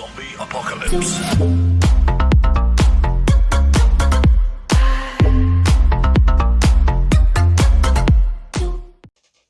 Zombie apocalypse.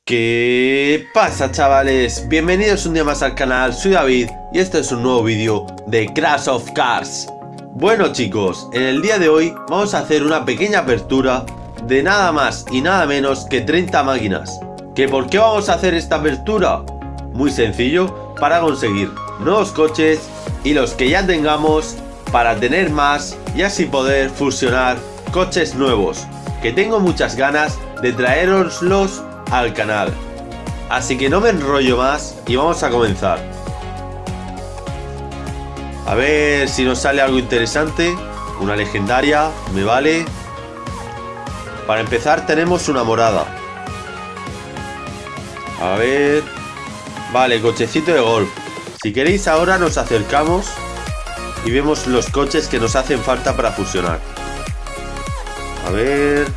¿Qué pasa chavales? Bienvenidos un día más al canal, soy David y este es un nuevo vídeo de Crash of Cars Bueno chicos, en el día de hoy vamos a hacer una pequeña apertura de nada más y nada menos que 30 máquinas ¿Que por qué vamos a hacer esta apertura? Muy sencillo, para conseguir nuevos coches y los que ya tengamos para tener más y así poder fusionar coches nuevos que tengo muchas ganas de traeroslos al canal. Así que no me enrollo más y vamos a comenzar. A ver si nos sale algo interesante. Una legendaria, me vale. Para empezar tenemos una morada. A ver... Vale, cochecito de golf. Si queréis ahora nos acercamos y vemos los coches que nos hacen falta para fusionar. A ver...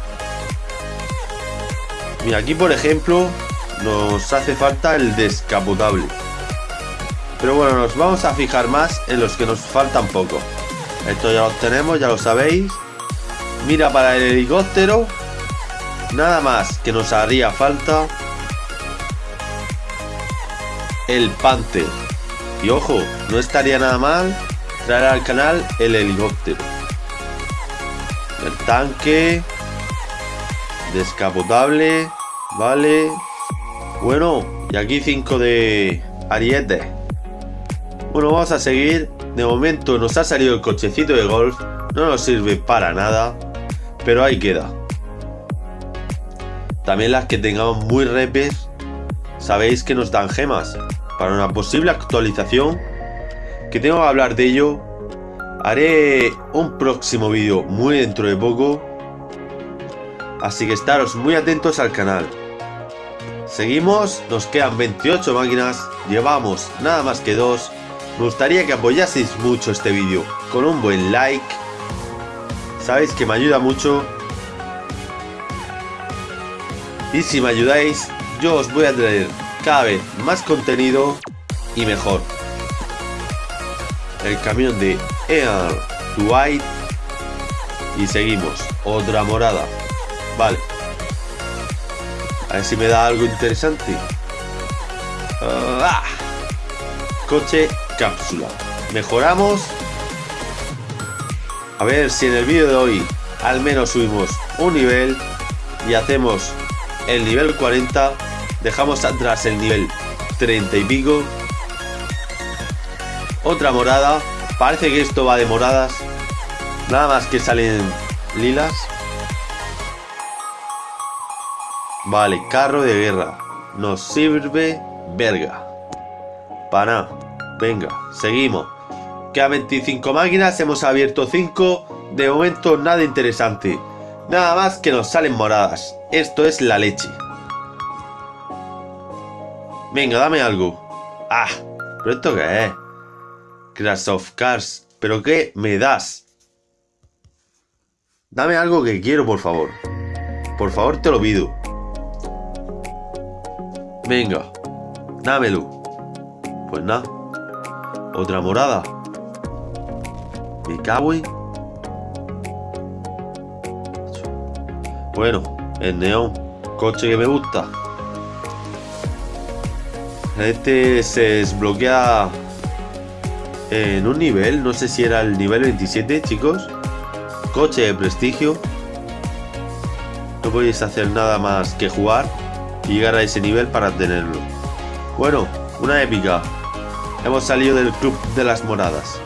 Mira, aquí por ejemplo nos hace falta el descapotable. Pero bueno, nos vamos a fijar más en los que nos faltan poco. Esto ya los tenemos, ya lo sabéis. Mira, para el helicóptero, nada más que nos haría falta el Panther. Y ojo, no estaría nada mal traer al canal el helicóptero. El tanque, Descapotable. Vale. Bueno, y aquí 5 de ariete. Bueno, vamos a seguir. De momento nos ha salido el cochecito de golf. No nos sirve para nada. Pero ahí queda. También las que tengamos muy repes. Sabéis que nos dan gemas. Para una posible actualización. Que tengo que hablar de ello. Haré un próximo vídeo muy dentro de poco Así que estaros muy atentos al canal. Seguimos, nos quedan 28 máquinas, llevamos nada más que dos. Me gustaría que apoyaseis mucho este vídeo con un buen like. Sabéis que me ayuda mucho. Y si me ayudáis, yo os voy a traer cada vez más contenido y mejor. El camión de Earl Dwight. Y seguimos. Otra morada. Vale. A ver si me da algo interesante. Ah. Coche cápsula. Mejoramos. A ver si en el vídeo de hoy al menos subimos un nivel y hacemos el nivel 40. Dejamos atrás el nivel 30 y pico. Otra morada. Parece que esto va de moradas. Nada más que salen lilas. Vale, carro de guerra. Nos sirve verga. Para Venga, seguimos. Quedan 25 máquinas, hemos abierto 5. De momento nada interesante. Nada más que nos salen moradas. Esto es la leche. Venga, dame algo. Ah, ¿pero esto qué es? Crash of Cars. ¿Pero qué me das? Dame algo que quiero, por favor. Por favor, te lo pido. Venga, dámelo. Pues nada. Otra morada. Me cago Bueno, el neón. Coche que me gusta. Este se desbloquea en un nivel. No sé si era el nivel 27, chicos. Coche de prestigio. No podéis hacer nada más que jugar y llegar a ese nivel para tenerlo. Bueno, una épica. Hemos salido del club de las moradas.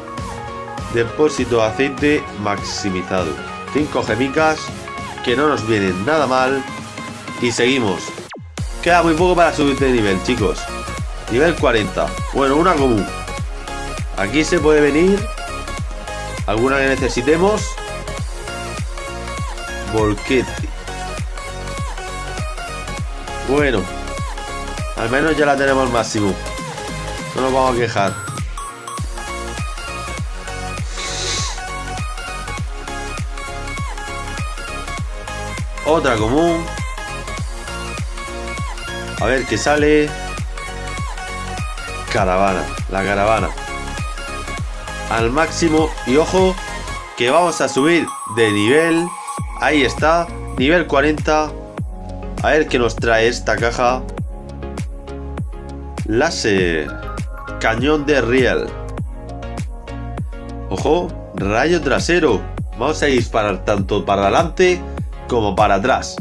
Depósito de aceite maximizado. 5 gemicas que no nos vienen nada mal. Y seguimos. Queda muy poco para subir de nivel, chicos. Nivel 40. Bueno, una común. Aquí se puede venir. Alguna que necesitemos. Volquete. Bueno, al menos ya la tenemos al máximo. No nos vamos a quejar. Otra común. A ver qué sale. Caravana, la caravana. al máximo. Y ojo, que vamos a subir de nivel. Ahí está, nivel 40. A ver qué nos trae esta caja. Láser. Cañón de Riel. Ojo, rayo trasero. Vamos a disparar tanto para adelante como para atrás.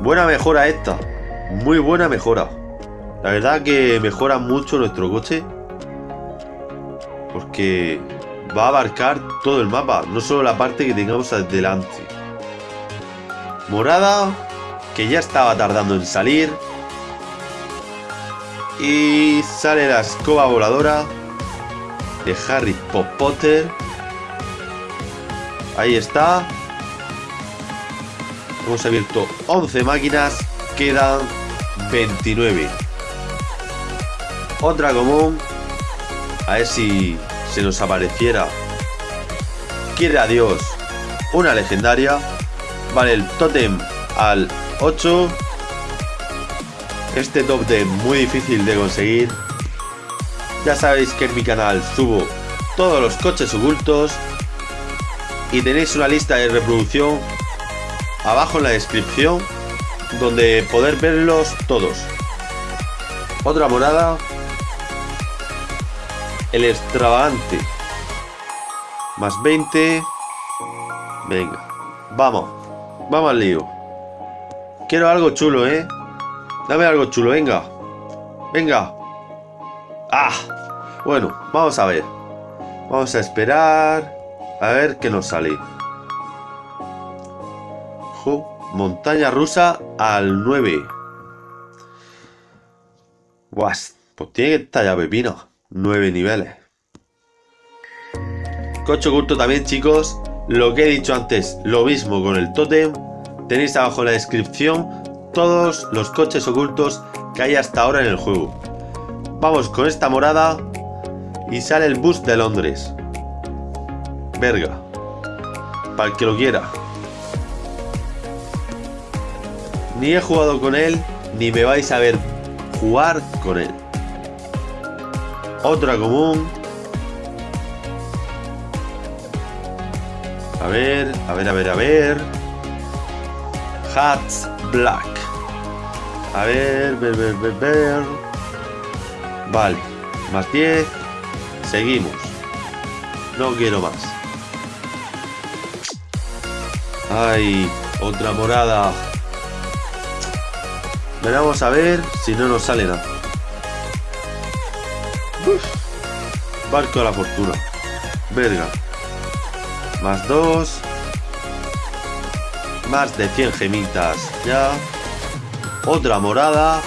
Buena mejora esta. Muy buena mejora. La verdad que mejora mucho nuestro coche. Porque va a abarcar todo el mapa. No solo la parte que tengamos adelante. Morada. Que ya estaba tardando en salir. Y sale la escoba voladora. De Harry Potter. Ahí está. Hemos abierto 11 máquinas. Quedan 29. Otra común. A ver si se nos apareciera. Quiere a Dios. Una legendaria. Vale, el totem al 8. Este top de muy difícil de conseguir. Ya sabéis que en mi canal subo todos los coches ocultos. Y tenéis una lista de reproducción abajo en la descripción donde poder verlos todos. Otra morada. El extravagante. Más 20. Venga. Vamos. Vamos al lío. Quiero algo chulo, ¿eh? Dame algo chulo, venga. Venga. Ah. Bueno, vamos a ver. Vamos a esperar. A ver qué nos sale. Montaña rusa al 9. Pues tiene que estar ya pepino. 9 niveles. Coche oculto también, chicos. Lo que he dicho antes, lo mismo con el totem. Tenéis abajo en la descripción todos los coches ocultos que hay hasta ahora en el juego. Vamos con esta morada y sale el bus de Londres. Verga. Para el que lo quiera. Ni he jugado con él, ni me vais a ver jugar con él. Otra común. A ver, a ver, a ver, a ver. Hats Black. A ver, ver, ver, ver, ver. Vale, más 10. Seguimos. No quiero más. Ay, otra morada. Vamos a ver si no nos sale nada. Barco de la fortuna. Verga. Más dos. Más de 100 gemitas. Ya. Otra morada.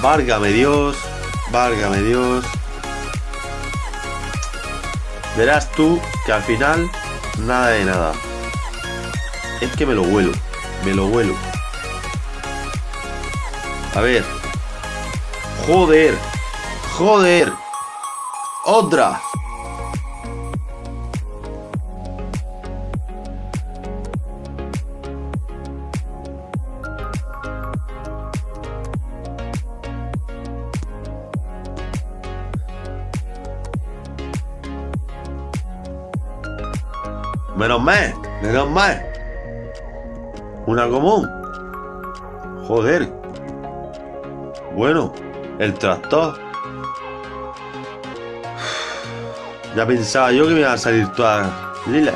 Várgame Dios. Várgame Dios. Verás tú que al final nada de nada. Es que me lo huelo. Me lo huelo. A ver. Joder. Joder. Otra. Menos mal, menos mal. Una común. Joder, bueno, el tractor. Ya pensaba yo que me iban a salir todas lilas.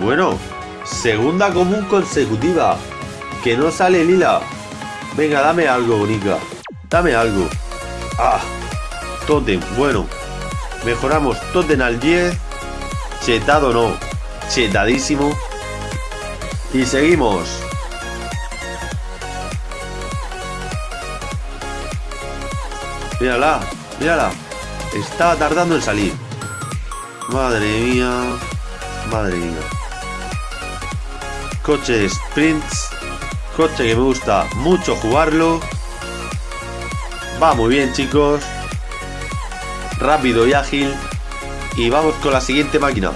Bueno, segunda común consecutiva. Que no sale lila. Venga, dame algo, bonita. Dame algo. Ah, totem. Bueno, mejoramos totem al 10. Chetado no chetadísimo. Y seguimos. Mírala, mírala. Estaba tardando en salir. Madre mía. Madre mía. Coche sprints. Coche que me gusta mucho jugarlo. Va muy bien, chicos. Rápido y ágil. Y vamos con la siguiente máquina.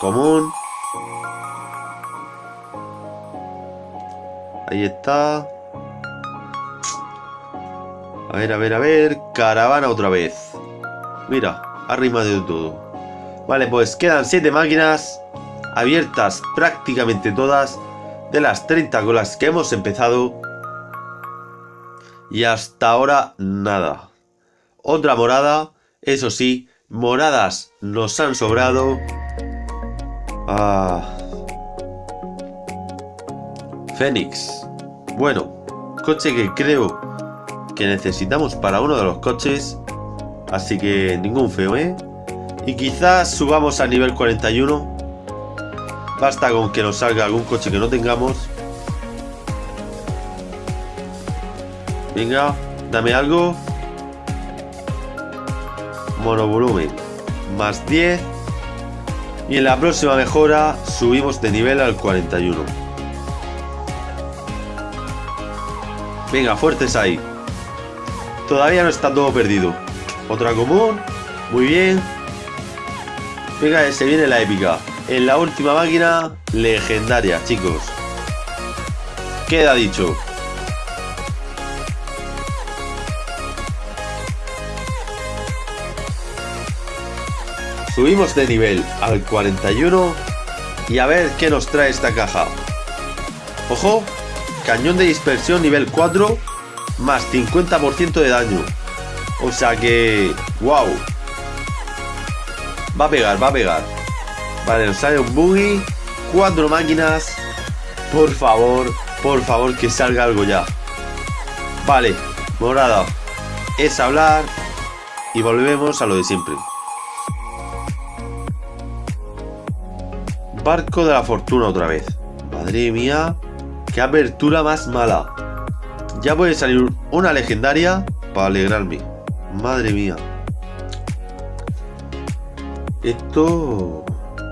Común. Ahí está. A ver, a ver, a ver. Caravana otra vez. Mira, arriba de todo. Vale, pues quedan 7 máquinas abiertas prácticamente todas de las 30 con las que hemos empezado. Y hasta ahora nada. Otra morada, eso sí, moradas nos han sobrado. Ah. Fénix. Bueno, coche que creo que necesitamos para uno de los coches. Así que ningún feo, ¿eh? Y quizás subamos a nivel 41. Basta con que nos salga algún coche que no tengamos. Venga, dame algo. Monovolumen. Más 10. Y en la próxima mejora subimos de nivel al 41. Venga, fuertes ahí. Todavía no está todo perdido. Otra común. Muy bien. Venga, se viene la épica. En la última máquina, legendaria, chicos. Queda dicho. Subimos de nivel al 41 y a ver qué nos trae esta caja. Ojo, cañón de dispersión nivel 4 más 50% de daño. O sea que... ¡Wow! Va a pegar, va a pegar. Vale, nos sale un buggy. Cuatro máquinas. Por favor, por favor, que salga algo ya. Vale, morada. Es hablar. Y volvemos a lo de siempre. Barco de la fortuna otra vez. Madre mía. Qué apertura más mala. Ya puede salir una legendaria para alegrarme. Madre mía. Esto...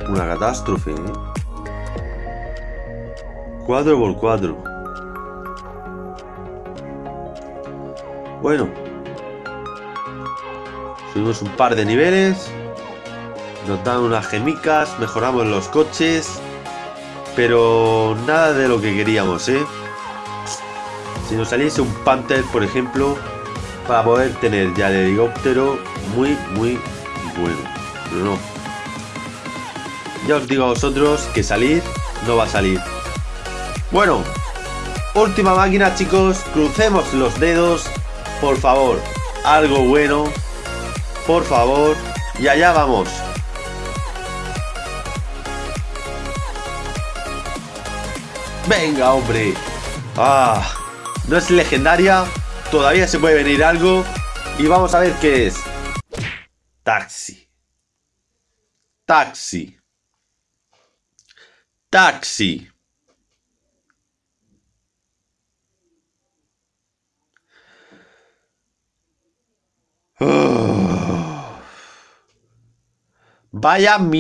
Una catástrofe, ¿eh? 4 por 4 Bueno. Subimos un par de niveles. Nos dan unas gemicas. Mejoramos los coches. Pero nada de lo que queríamos, ¿eh? Si nos saliese un Panther, por ejemplo, para poder tener ya el helicóptero muy, muy bueno. Pero no. Ya os digo a vosotros que salir no va a salir. Bueno, última máquina, chicos. Crucemos los dedos. Por favor, algo bueno. Por favor. Y allá vamos. Venga, hombre. Ah, no es legendaria. Todavía se puede venir algo. Y vamos a ver qué es. Taxi. Taxi. Taxi. Vaya mi...